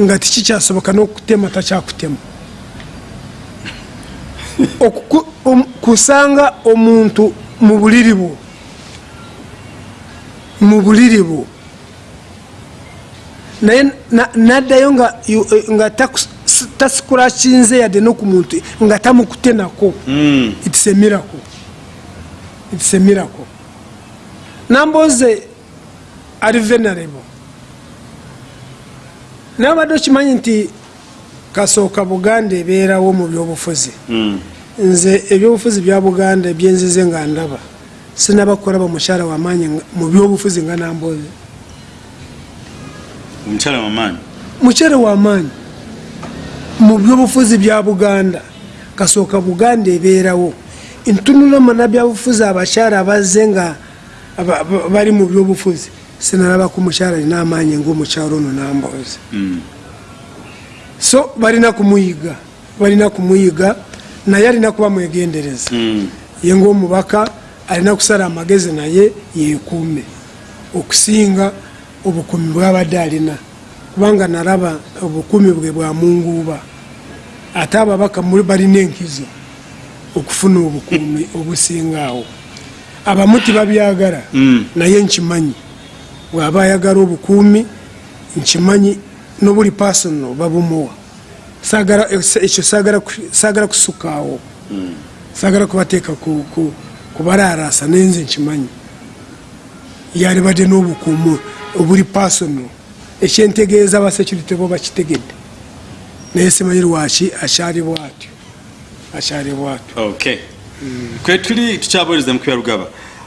[SPEAKER 1] nga tikikyasoboka n'okutema takyakutema. Kusanga omuntu mu buliri bwo mu buliri bwo. Naye na- naddayo nga s- tasikulakinze yadde noku muntu nga tamukute nako
[SPEAKER 2] Mm.
[SPEAKER 1] itisemirako itisemirako namboze ali venarebo naye obadde okimanyi nti kasooka buganda ebeerawo mu byobufuzi.
[SPEAKER 2] Mm.
[SPEAKER 1] nze ebyobufuzi bya buganda ebyenzize nga ndaba. Sinaba kukolaba mukyala wamaanyi mu byobufuzi nga namboze.
[SPEAKER 2] Omukyala wamaanyi
[SPEAKER 1] mukyere wamaanyi mu byobufuzi bya buganda kasooka buganda ebeerawo. Ntunula mana byabufuzi abakyala abazze nga bali mu byobufuzi. Sinalaba ku mukyala alina amaanyi ngaomukyalo ono nambozi
[SPEAKER 2] Mm.
[SPEAKER 1] so balina kumuyiga. Balina kumuyiga naye alina kuba mwegendereza.
[SPEAKER 2] Mm.
[SPEAKER 1] ye ngaomubaka alina kusala amagezi naye yekuume okusinga obukumi bwabadde alina. Kubanga nalaba obukumi bwe bwamunguuba ate ababaka balina enkizo okufuna obukumi obusingaawo abamu tibabyagala.
[SPEAKER 2] Mm.
[SPEAKER 1] naye nkimanyi. Bwaba ayagala obukuumi nkimanyi nobuli pasono babumuwa ekyo saagala ku- saagala kusukaawo saagala kubateeka ku- ku- kubararasa nenze nkimanyi. Yalibadde n'obukuumu obuli pasono ekyentegeeza abasecurity bo bakitegedde. Naye simanyi lwaki akyali bwatyo. Akyali bwatyo.
[SPEAKER 2] Okay kwe tuli tukyabooleza mukuya rugaba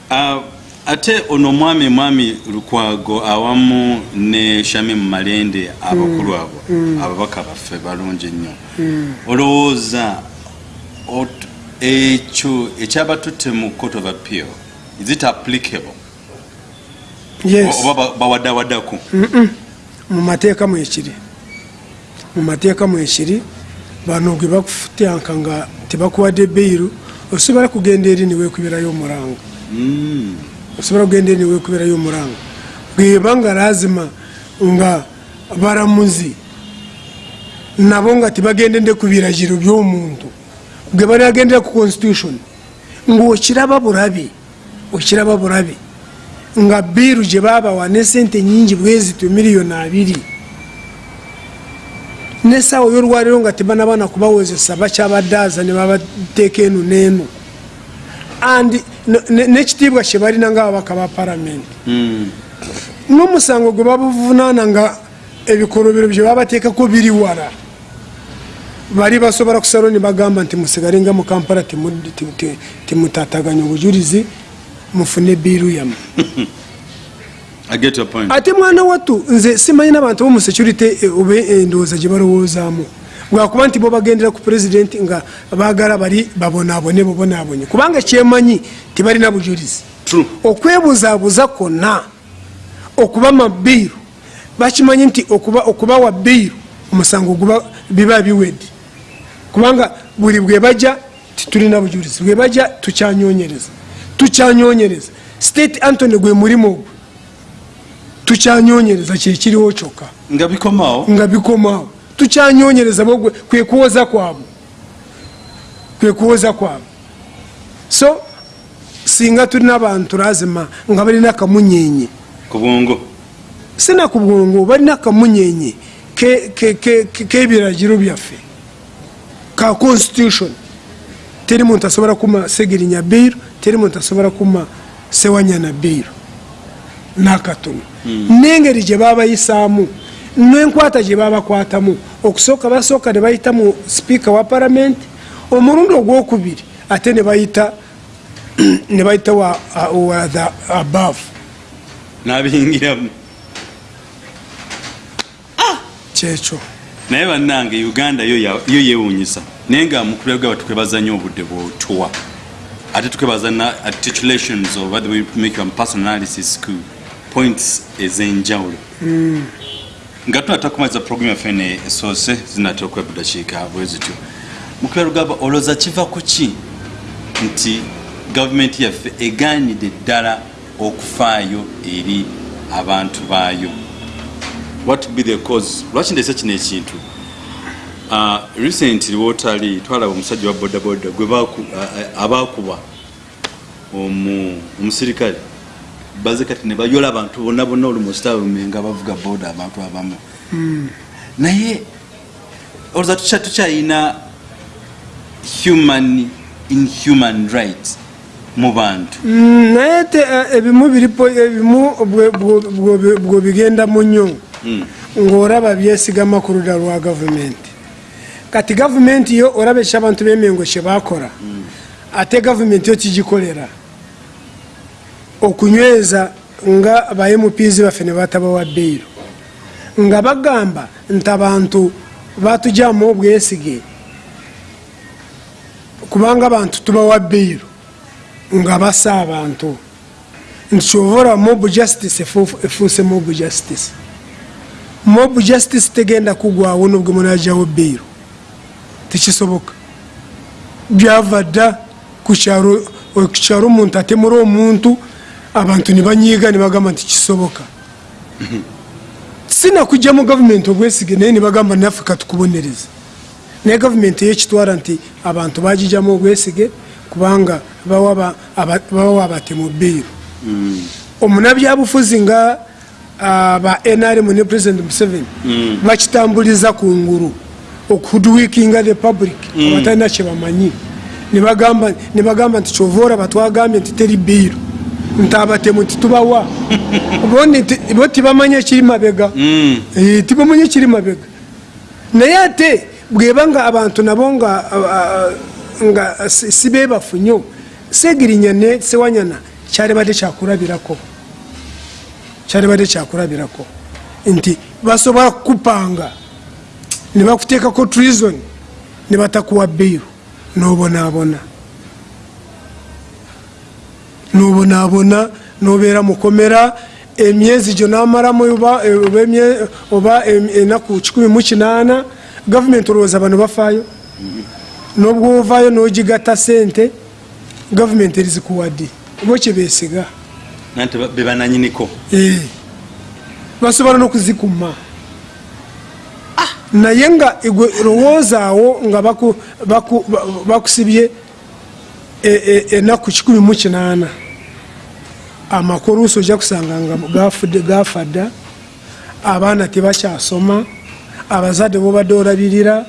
[SPEAKER 2] Ah, ate ono omwami mwami lukwago awamu ne shami mumalende abakulu abo ababaka baffe balungi ennyo olowooza ot- ekyo ekyabatutte mu court of appeal is it applicable?
[SPEAKER 1] Yes.
[SPEAKER 2] Oba ba- bawaddawaddaku
[SPEAKER 1] mu mateeka mwekiri mu mateeka mwekiri bano gwe bakufutyanka nga tebakuwadde beiru osobola kugenda eri niwekubirayo omuranga
[SPEAKER 2] Mm.
[SPEAKER 1] osobola kugenda eri niwekubirayo omuranga bweba nga lazima nga baramuzi nabo nga tebagendedde ku biragiro by'omuntu. Gwe banagendera ku constitution ngaokiraba bulabi okiraba bulabi nga biiru gye babawa ne sente nyingi bwezityo miliyoni abiri nesaawa y'olwaliro nga tebanabana kubawozesa bakyabadde aza ne babateeka eno n'eno and ne- ne- n'ekitiibwa kye balina ngaababaka ba palamenti
[SPEAKER 2] Mm.
[SPEAKER 1] n'omusango gwe babuvunaana nga ebikolobero bye babateekako biri wala. Bali basobola kusalo ne bagamba nti musigale nga mu kampala temu- te- te- temutataganya obujulizi mufune biiru yamu
[SPEAKER 2] I get your point.
[SPEAKER 1] Ate mwana wattu nze simanyi n'abantu bomusecurity oba endowooza gye balowoozaamu. Bwakuba nti bo bagendera ku pulezidenti nga baagala bali babonaabone bubonaabonye kubanga kyemanyi tibalina bujulizi. Okwebuzaabuza kwonna okuba mabiiru bakimanyi nti okuba- okubawa biiru omusango guba biba biwedde. Kubanga buli bwe bajja titulina bujulizi. Bwe bajja tukyanyonyereza. Tukyanyonyereza. State antony gwe mulimu ogwo tukyanyonyereza kyekiriwo kyokka.
[SPEAKER 2] Nga bikomawo
[SPEAKER 1] nga bikomaawo tukyanyonyereza bo kwe kuwoza kwabwe. Kwe kuwoza kwabwe. So singa tulina abantu lazima nga balina akamunyenye.
[SPEAKER 2] Kubwongo?
[SPEAKER 1] Sina ku bwongo balina akamunyenye ke- ke- ke- ke- k'ebiragiro byaffe. Ka constitution. Teri muntu asobola kuma segerinya biiru teri muntu asobola kuma sewanyana biiru nakatono. N'engeri gye babayisaamu n'enkwata gye babakwatamu okusooka basooka ne bayita mu sipiika wa palamenti omulundi ogwokubiri ate ne bayita ne bayita wa, wa the above.
[SPEAKER 2] N'abiyingiramu
[SPEAKER 1] kyekyo.
[SPEAKER 2] Naye bannange uganda yo yeewuunyisa. Naye nga mukulu gaba tukwebaza nnyo obudde bwotuwa. Ate tukwebaza na articulations oba the way make your personal analysis ku points ez'enjawulo. Nga tunatera kumaliza program yaffe ene esoose zinatera okuba budakiika bwe zityo. Mukulu lugaba olowooza kiva ku ki nti gavumenti yaffe egaanidde ddala okufaayo eri abantu baayo? What be the cause? Lwaki ndese kino ekintu? Uh, recently wotali twalaba omusajja wa bodaboda gwe baku- a- a- abakuba omu- omusirikale baze kati ne bayola abantu bonna bonna olumusitaalume nga bavuga boda abantu abamu. Naye olowooza tukya- tukyayina human inhuman rights mu bantu.
[SPEAKER 1] Mm, naye te eh, ebimu biripo ebimu bwe- bwe- bwe- bwe bigenda mu nnyo ng'oraba byesigama ku ludda lwa gavumenti kati gavumenti yo oraba ekyo abantu b'emengo kye bakola. Ate gavumenti yo kigikolera okunyweza nga ba mps baffe ne batabawa beiru. Nga bagamba nti abantu batugyamu obwesige kubanga abantu tubawa beiru nga basa abantu. Nti kyovora mob justice efu- efuuse mob justice. Mob justice tegenda kugwawo nobwe munajawo beiru. Tekisoboka. Byava dda ku kyalo ku kyalo omuntu atemura omuntu abantu nibanyiiga nibagamba nti kisoboka. Sinakujja mu gavumenti obwesige naye nibagamba naffe katukubonereza naye gavumenti eyekitwala nti abantu bagijjamu obwesige kubanga bawa ba- aba- bawa abatemu beiru omunabyabufuzi nga ba nrm ne president museveni bakitambuliza ku ngulu okudwikinga the public abatalina kyebamanyi nibagamba nti kyova oraba twagambye nti teri beiru nti abatemu titubawa bo tibamanya ekiri mabega. Eh, tibamanya ekiri mabega. Naye ate bweba nga abantu nabo nga nga si si bebafu nnyo segirinya ne sewanyana kyalibadde kyakulabirako. Kyalibadde kyakulabirako. Nti basobola kukupanga ne bakuteekako treason ne batakuwa beiru n'obonaabona n'obonaabona n'obeera mukomera emyezi gyo n'amaramu oba- enaku 18 gavumenti olowooza bano bafaayo? N'obwo ovaayo n'ogigatta sente gavumenti erizikuwadde oba kyebesiga
[SPEAKER 2] nanti ba- be bananyiniko
[SPEAKER 1] Eh, basobola n'okuzikuma naye nga igwe lowoozaawo nga baku- baku- ba- bakusibye e- enaku 18 amakulu oluusi ojja kusanga nga gafudde gafa dda abaana tebakyasoma abazadde bobadde olabirira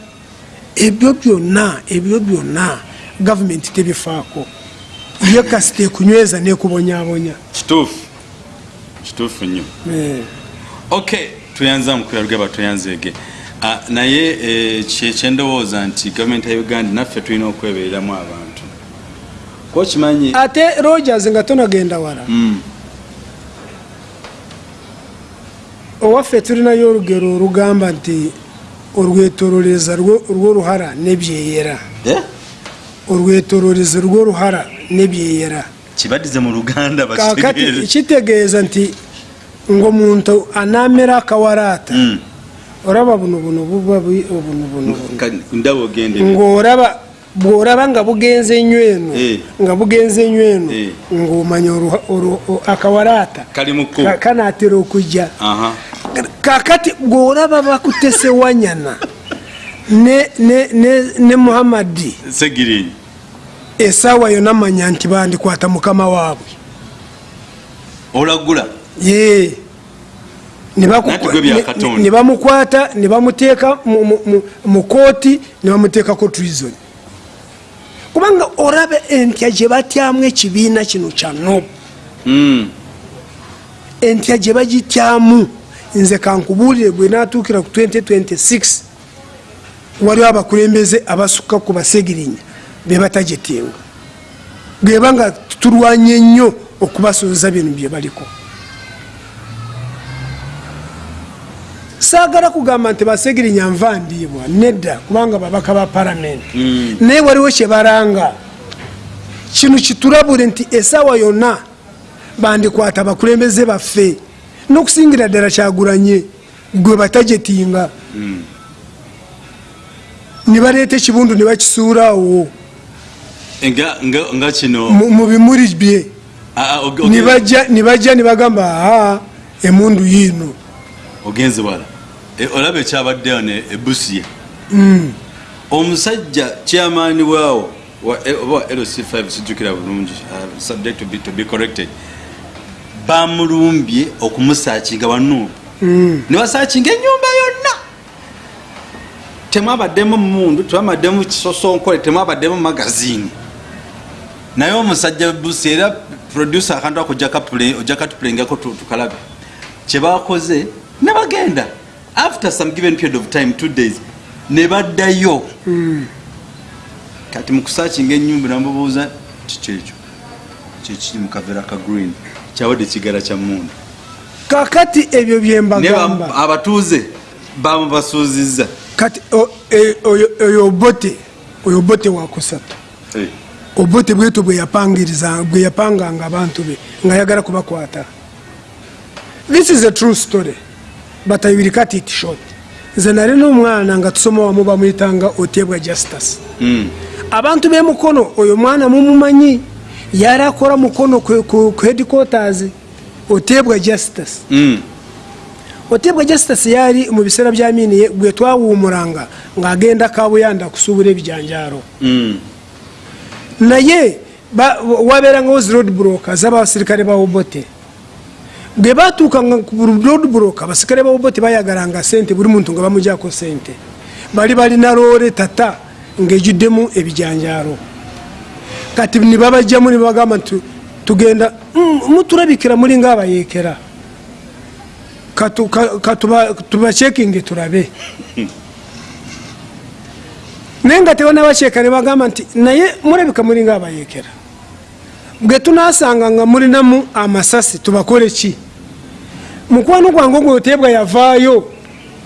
[SPEAKER 1] ebyo byonna ebyo byonna gavumenti tebifaako. Ye kasita ekunyweza nekubonyabonya
[SPEAKER 2] kituufu. Kituufu nnyo.
[SPEAKER 1] Eh.
[SPEAKER 2] ok tuyanza mukwera lugaba tuyanzeege Ah, naye eh, kye- kyendowooza nti gavumenti ya uganda naffe tulina okwebereramu abantu ko kimanyi
[SPEAKER 1] ate rogers nga tonagenda wara
[SPEAKER 2] hmm.
[SPEAKER 1] owaffe tulina yo olugero rugamba nti orwetororeza rw'oruhara n'ebyeyera
[SPEAKER 2] eh?
[SPEAKER 1] orwetororeza rw'oruhara n'ebyeyera
[SPEAKER 2] kibadize mu ruganda
[SPEAKER 1] kakati kitegeeza nti ng'omuntu anaamera akawaraata.
[SPEAKER 2] Hmm.
[SPEAKER 1] Oraba buno buno buba obuno buno ng'oraba bw'oraba nga bugenze ennyo eno
[SPEAKER 2] Eh.
[SPEAKER 1] nga bugenze ennyo eno
[SPEAKER 2] Eh.
[SPEAKER 1] ng'omanya ka- kanaatera okujja. Kakati bw'olaba bakutesewanyana ne, ne, ne, ne muhammadi
[SPEAKER 2] segirinyi
[SPEAKER 1] esaawa yonna manya nti bandikwata mukama waabwe.
[SPEAKER 2] Olagula?
[SPEAKER 1] Ye ne bamukwata ne bamuteeka mu- mu- mu- mu kooti ne bamuteekako treason kubanga olaba entya gye batyamu ekibiina kino kya nobu
[SPEAKER 2] Mm,
[SPEAKER 1] entya gye bagityamu nze kankubuulire gwe natuukira ku 2026 waliwo abakulembeze abasukka ku basegirinya be batagitinga. Bweba nga tulwanye nnyo okubasooza bino bye baliko saagala kugamba nti basegirinya nvandiibwa nedda kubanga babaka ba palamenti naye waliwo kyebalanga kino kitulabule nti esaawa yonna bandikwata abakulembeze baffe n'okusingira ddala kyagulanye gwe batajetinga. Ne baleeta ekibundu ne bakisuulaawo
[SPEAKER 2] nga nga- kino
[SPEAKER 1] mu mu bimuli bye.
[SPEAKER 2] Ah, ah,
[SPEAKER 1] ne bajja- ne bagamba aa emundu yiino.
[SPEAKER 2] ogenze wala olaba ekyabaddeyo ne ebusia omusajja kyamaani waawo wa- e- oba wa lc5 sijjukira bulungi uh, subject to be, to be corrected bamulumbye okumusaakinga wanuubu ne basaakinga enyumba yonna. Temwabaddemu mundu temwabaddemu kisosonkole temwabaddemu magazini naye omusajja busi era producer akantu ako ojja katupulengako tu- tukalabe. Kyebakoze ne bagenda after some given period of time two days ne baddayo kati mukusaakinga enyumba namubuuza kikyekyo kyekiri mukavera ka green? Kyawadde kigala kya mundu
[SPEAKER 1] kakati ebyo bye
[SPEAKER 2] naye
[SPEAKER 1] mbagamba
[SPEAKER 2] ba- abatuuze bamubasuuzizza
[SPEAKER 1] kati e- oyo oyo bote oyo bote wakusatu obote bwetu bweyapanganga abantu be nga ayagala kubakwata. This is a true story batayibiri katita ishoti zanari n'umwana ngo atusome wamuba mwitanga utebwa jasitasi
[SPEAKER 2] mm.
[SPEAKER 1] abantu be mukono uyu mwana mumumanyi yari akora mukono ku hedikotazi utebwa jasitasi utebwa
[SPEAKER 2] mm.
[SPEAKER 1] jasitasi yari mu biseera byaminiye gwe twawumuranga ng'agenda kabuyanda kusubura ebijanjaaro
[SPEAKER 2] mm.
[SPEAKER 1] naye wabeera ngaho zi road buloka z'abasirikale ba obote. Bwe batuukanga ku road broker abasirikale ba obote bayagalanga sente buli muntu nga bamujako sente bali balina loole tata ng'ejuddemu ebijanjaalo. Kati nibabajjamu nibagamba nti tugenda "Mm, mutulabikira muli ngaabayeekera tubacekinge tulabe. Naye nga tebanabaceka nebagamba nti naye mulabika muli ngaabayeekera bwe tunasanga nga mulinamu amasasi tubakole ki mukwano gwange ogwe otebwa yavaayo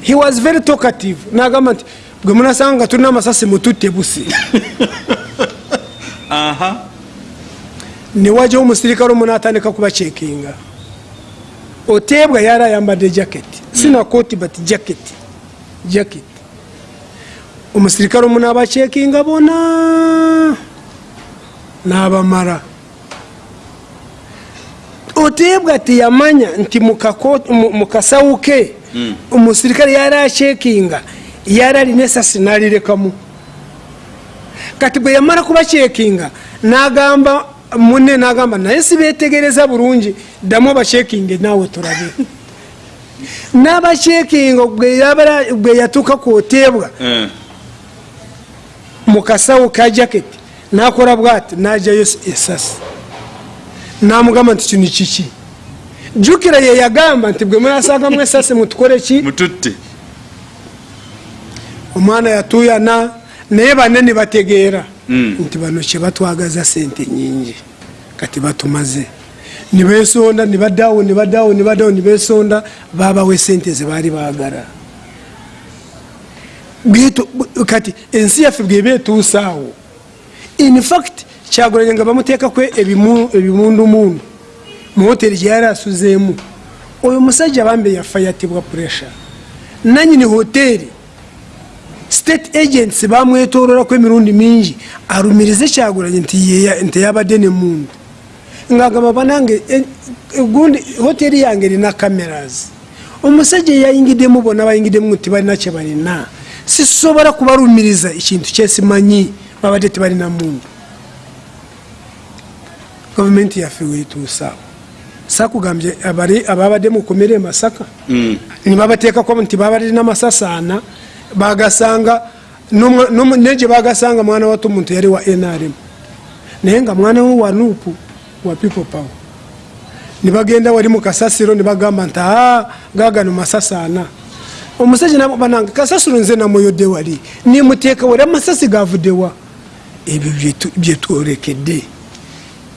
[SPEAKER 1] he was very talkative. Nagamba nti bwe munasanga nga tulina amasasi mututte busi. Newajjawo omusirikale omu natandika kubacekinga. Otebwa yali ayambadde jaketi sina koti but jaketi jaketi omusirikale omu nabacekinga bona n'abamala otebwa teyamanya nti mu kako- mu- mu kasawu ke omusirikale yali acekinga yali alina esasi nalirekamu. Kati bwe yamala kubacekinga nagamba munne nagamba naye sibetegereza bulungi ddamu abacekinge naawe tulabe. N'abacekinga bwe yabala- bwe yatuuka kwotebwa
[SPEAKER 2] Eh.
[SPEAKER 1] mu kasawo ka jaketi nakola bwati najayo esasi namugamba nti kino kiki? Jukira ye yagamba nti bwe munasangamu esasi mutukole ki?
[SPEAKER 2] Mututte.
[SPEAKER 1] Omwana yatuyana naye banne nibategeera
[SPEAKER 2] Mm.
[SPEAKER 1] nti bano kyebatwagaza sente nyingi kati batumaze. Nibesonda nibaddawo nibaddawo nibaddawo nibesonda babawo esente zebaali bwe- kati ensi yaffe bweba etuusaawo infact kyagulanye nga bamuteekako ebimu- ebimundumundu. Mu hoteri gyeyali asuzeemu oyo musajja bambe yafa yatibwa pressure. Nanyini hoteri state agents bamwetololako emirundi mingi alumirize kyagulanye nti nti yabadde nemundu ngagamba banange e- gundi hoteri yange erina cameras. Omusajja eyayingiddemu bonna bayingiddemu tibalina kyebalina sisobola kubalumiriza ekintu kyesimanyi babadde tebalina mundu gavumenti yaffe wetuusaawo sakugambye ababadde mukomere e masaka
[SPEAKER 2] Mm.
[SPEAKER 1] nibabateekako nti babalina masasaana bagasanga n'omwa- n'omu- naye gye bagasanga mwana wato omuntu yali wa nrm naye nga mwana we wa nupu wa people power. Nibagenda wali mu kasasiro nibagamba nti aa gagano masasaana omusajja nabananga kasasiro nze namuyodde wali nimuteeka wali amasasi gavuddewa ebyo byetwolekedde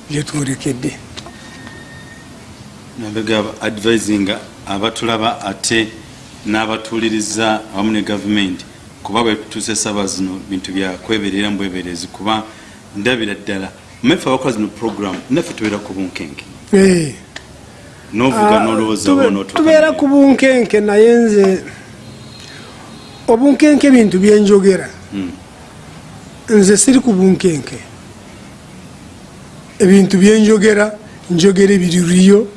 [SPEAKER 1] byetwolekedde
[SPEAKER 2] nabega advisinga abatulaba ate n'abatuuliriza awamu ne gavumenti kuba bwetutuuse saba zino bintu bya kweberera mbweberezi kuba ndabira ddala mmefe abakola zino program naffe tubeera ku bunkenke. Novuga
[SPEAKER 1] Ah,
[SPEAKER 2] nolowooza
[SPEAKER 1] tube-
[SPEAKER 2] oba
[SPEAKER 1] tubeera ku bunkenke naye nze obunkenke ebintu byenjogera nze siri ku bunkenke ebintu byenjogera njogera ebiririyo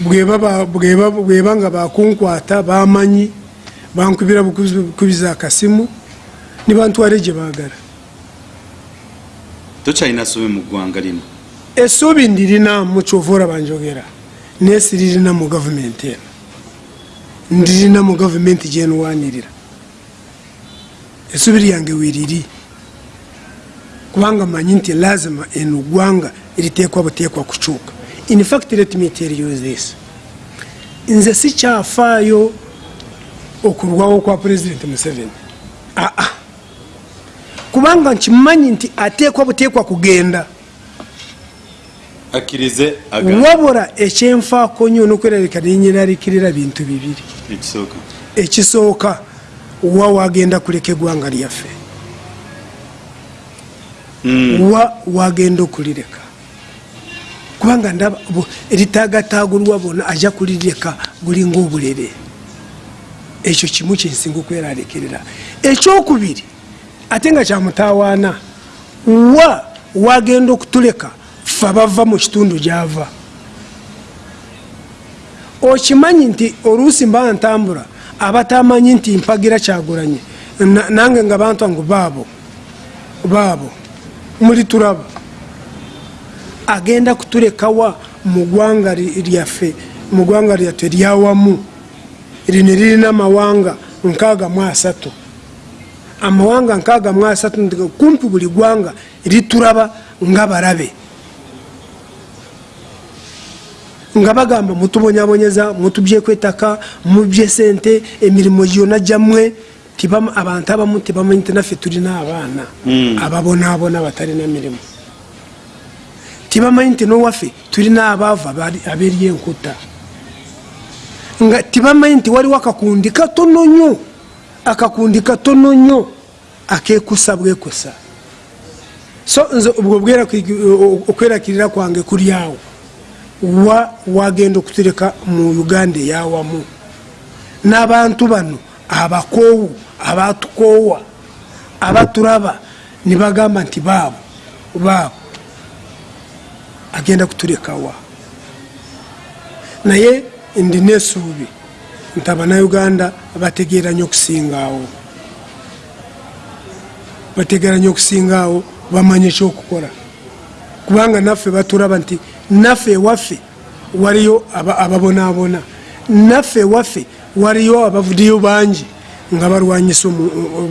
[SPEAKER 1] bweba ba- bweba bweba nga bakunkwata bamanyi bankubira bukubiza akasimu nibantwale gye baagala.
[SPEAKER 2] Tokyalina sobe mu ggwanga lino?
[SPEAKER 1] Essuubi ndirina mu kyova olaba njogera naye siririna mu gavumenti eno. Ndirina mu gavumenti gyenwanirira essuubi lyange weriri kubanga manyi nti lazima eno ggwanga eriteekwa buteekwa kukyuka. In fact let me tell you this. Nze sikyafaayo okulwawo kwa pulezidenti museveni. Aa kubanga nkimanyi nti ateekwa buteekwa kugenda.
[SPEAKER 2] Akkirize aga
[SPEAKER 1] wabula ekyenfaako nnyo nokwerabika nenyeraliikirira bintu bibiri.
[SPEAKER 2] Ekisooka.
[SPEAKER 1] Wa wagenda kuleka eggwanga lyaffe wa wagenda okulireka. Kubanga ndaba eritaagatagulwa bona ajja kulirireka bulinga obulere ekyo kimu kyensinga okweralekerera. Ekyokubiri ate nga kyamutawaana wa wagenda okutuleka fe abava mu kitundu gyava. Okimanyi nti oluusi mba ntambula abatamanyi nti mpagira kyagulanye Na- nange nga bantu ngu baabo baabo muli turaba. Agenda kuturekawa mu mugwanga ly- lyaffe mu ggwanga lyaffe lyawamu lino lirina amawanga nkaaga amawanga nkaaga mu asatu kumpi buli gwanga rituraba ngabarabe ngabagamba nga bagamba mutubonyabonyeza mubye sente emirimu gyona gyammwe. tibam- abantu abamu tebamanyi naffe tulina abaana ababonaabona batalina mirimu. Tibamanyi nti nowaffe tulina abaavu abali- aberi enkuta nga tibamanyi nti waliwo akakundi katono nnyo akakundi katono nnyo akekusa bwekusa so nze obwo okwerakirira kwange kuli awo. Wa wagenda okutereka mu uganda eyawamu. N'abantu bano abakoowu abatukoowa abaturaba nibagamba nti baabo baabo agenda kuturekawa. Naye ndi nesuubi nti abanauganda bategeera nnyo okusingawo bategeera nnyo okusingawo bamanye ekyokukola kubanga naffe baturaba nti naffe ewaffe waliyo aba- ababonaabona. Naffe ewaffe waliyo abavudiyo bangi nga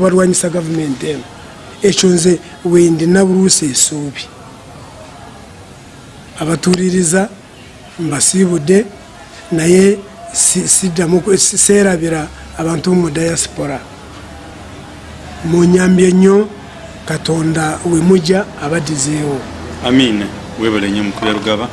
[SPEAKER 1] balwanyisa gavumenti eno. Ekyo nze wendina buluusi esuubi. Abatuuliriza mbasiibudde naye si- siddamu ku- si- seerabira abantu mu diaspora. Munyambye nnyo katonda we mujja abaddizeewo.
[SPEAKER 2] Amin webale nnyo mukulu ya lugaba